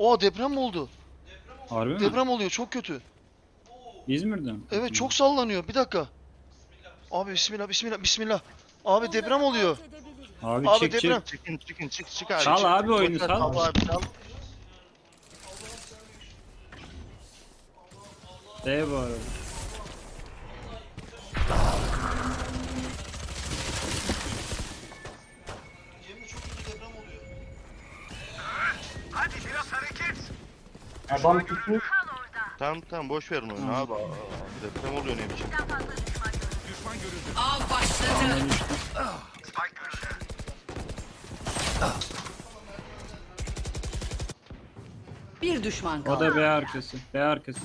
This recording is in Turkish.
Oha deprem mi oldu? Harbi mi? Deprem oluyor çok kötü. İzmir'de mi? Evet çok sallanıyor. Bir dakika. Abi bismillah bismillah bismillah. Abi deprem oluyor. Abi, Abi çık deprem. çık. Çıkın çıkın çık çık abi. Çal çık. abi oyunu, ver, sal. abi çal. D bu arada. Adam tutmuş. Tamam tamam boş verin oyunu abi. Aa, Deprem oluyor ne biçim. Av başladı. Bir düşman O kaldı. da B arkası. B arkası.